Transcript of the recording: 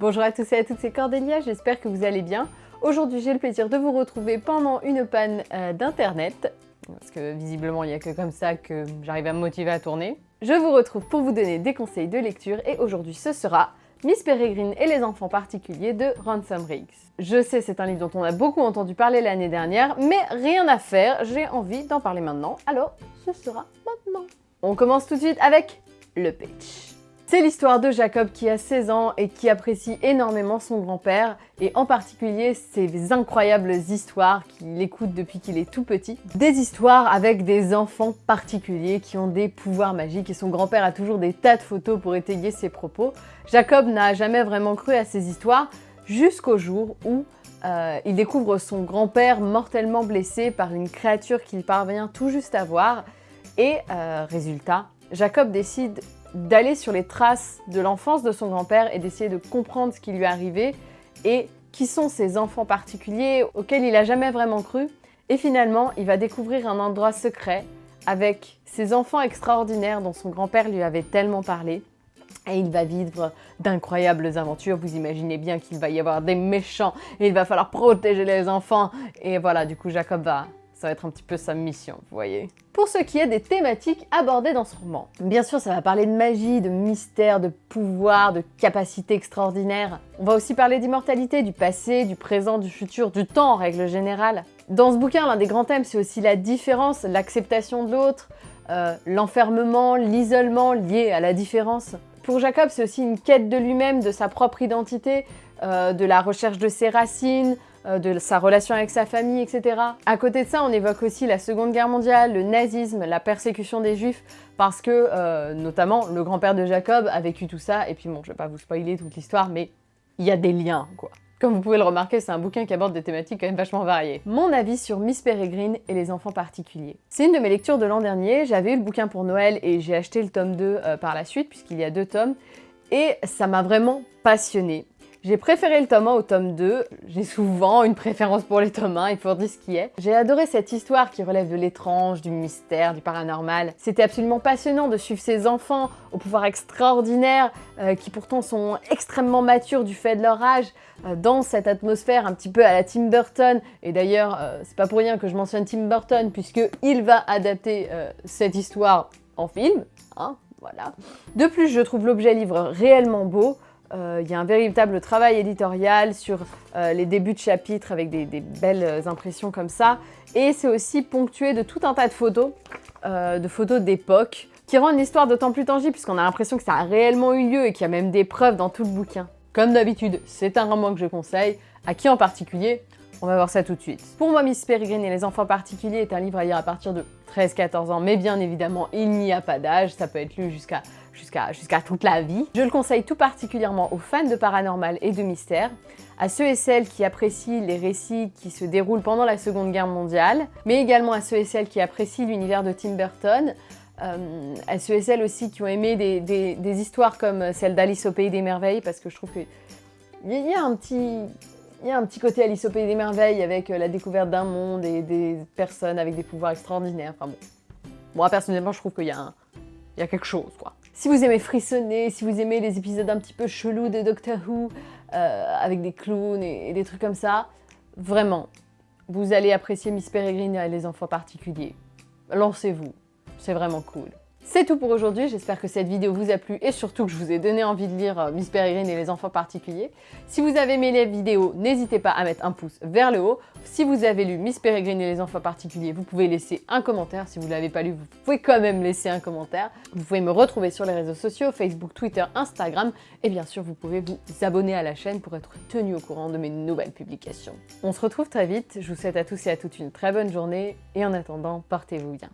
Bonjour à tous et à toutes, c'est Cordélia, j'espère que vous allez bien. Aujourd'hui, j'ai le plaisir de vous retrouver pendant une panne euh, d'internet, parce que visiblement, il n'y a que comme ça que j'arrive à me motiver à tourner. Je vous retrouve pour vous donner des conseils de lecture et aujourd'hui, ce sera Miss Peregrine et les enfants particuliers de Ransom Riggs. Je sais, c'est un livre dont on a beaucoup entendu parler l'année dernière, mais rien à faire, j'ai envie d'en parler maintenant, alors ce sera maintenant. On commence tout de suite avec le pitch. C'est l'histoire de Jacob qui a 16 ans et qui apprécie énormément son grand-père et en particulier ses incroyables histoires qu'il écoute depuis qu'il est tout petit. Des histoires avec des enfants particuliers qui ont des pouvoirs magiques et son grand-père a toujours des tas de photos pour étayer ses propos. Jacob n'a jamais vraiment cru à ces histoires jusqu'au jour où euh, il découvre son grand-père mortellement blessé par une créature qu'il parvient tout juste à voir et euh, résultat, Jacob décide d'aller sur les traces de l'enfance de son grand-père et d'essayer de comprendre ce qui lui est arrivé et qui sont ces enfants particuliers auxquels il n'a jamais vraiment cru. Et finalement, il va découvrir un endroit secret avec ces enfants extraordinaires dont son grand-père lui avait tellement parlé. Et il va vivre d'incroyables aventures. Vous imaginez bien qu'il va y avoir des méchants et il va falloir protéger les enfants. Et voilà, du coup, Jacob va ça va être un petit peu sa mission, vous voyez. Pour ce qui est des thématiques abordées dans ce roman, bien sûr ça va parler de magie, de mystère, de pouvoir, de capacités extraordinaires. On va aussi parler d'immortalité, du passé, du présent, du futur, du temps en règle générale. Dans ce bouquin, l'un des grands thèmes, c'est aussi la différence, l'acceptation de l'autre, euh, l'enfermement, l'isolement lié à la différence. Pour Jacob, c'est aussi une quête de lui-même, de sa propre identité, euh, de la recherche de ses racines, de sa relation avec sa famille, etc. À côté de ça, on évoque aussi la Seconde Guerre mondiale, le nazisme, la persécution des juifs, parce que, euh, notamment, le grand-père de Jacob a vécu tout ça, et puis bon, je vais pas vous spoiler toute l'histoire, mais il y a des liens, quoi. Comme vous pouvez le remarquer, c'est un bouquin qui aborde des thématiques quand même vachement variées. Mon avis sur Miss Peregrine et les enfants particuliers. C'est une de mes lectures de l'an dernier, j'avais eu le bouquin pour Noël et j'ai acheté le tome 2 euh, par la suite, puisqu'il y a deux tomes, et ça m'a vraiment passionnée. J'ai préféré le tome 1 au tome 2. J'ai souvent une préférence pour les tomes 1, il faut dire ce qui est. J'ai adoré cette histoire qui relève de l'étrange, du mystère, du paranormal. C'était absolument passionnant de suivre ces enfants au pouvoir extraordinaire, euh, qui pourtant sont extrêmement matures du fait de leur âge, euh, dans cette atmosphère un petit peu à la Tim Burton. Et d'ailleurs, euh, c'est pas pour rien que je mentionne Tim Burton, puisque il va adapter cette histoire en film. Hein, voilà. De plus, je trouve l'objet livre réellement beau. Euh, il y a un véritable travail éditorial sur euh, les débuts de chapitres avec des, belles impressions comme ça. Et c'est aussi ponctué de tout un tas de photos, euh, de photos d'époque, qui rendent l'histoire d'autant plus tangible puisqu'on a l'impression que ça a réellement eu lieu et qu'il y a même des preuves dans tout le bouquin. Comme d'habitude, c'est un roman que je conseille. À qui en particulier? On va voir ça tout de suite. Pour moi, Miss Peregrine et les enfants particuliers est un livre à lire à partir de 13-14 ans, mais bien évidemment, il n'y a pas d'âge, ça peut être lu jusqu'à toute la vie. Je le conseille tout particulièrement aux fans de paranormal et de mystère, à ceux et celles qui apprécient les récits qui se déroulent pendant la Seconde Guerre mondiale, mais également à ceux et celles qui apprécient l'univers de Tim Burton, euh, à ceux et celles aussi qui ont aimé des, histoires comme celle d'Alice au Pays des Merveilles, parce que je trouve qu'il y, a un petit... Il y a un petit côté Alice au Pays des Merveilles avec euh, la découverte d'un monde et des personnes avec des pouvoirs extraordinaires. Enfin bon. Moi, personnellement, je trouve qu'il y, y a quelque chose, quoi. Si vous aimez frissonner, si vous aimez les épisodes un petit peu chelous de Doctor Who, euh, avec des clowns et, des trucs comme ça, vraiment, vous allez apprécier Miss Peregrine et les enfants particuliers. Lancez-vous, c'est vraiment cool. C'est tout pour aujourd'hui, j'espère que cette vidéo vous a plu et surtout que je vous ai donné envie de lire euh, Miss Peregrine et les enfants particuliers. Si vous avez aimé les vidéos, n'hésitez pas à mettre un pouce vers le haut. Si vous avez lu Miss Peregrine et les enfants particuliers, vous pouvez laisser un commentaire. Si vous ne l'avez pas lu, vous pouvez quand même laisser un commentaire. Vous pouvez me retrouver sur les réseaux sociaux, Facebook, Twitter, Instagram. Et bien sûr, vous pouvez vous abonner à la chaîne pour être tenu au courant de mes nouvelles publications. On se retrouve très vite, je vous souhaite à tous et à toutes une très bonne journée et en attendant, portez-vous bien.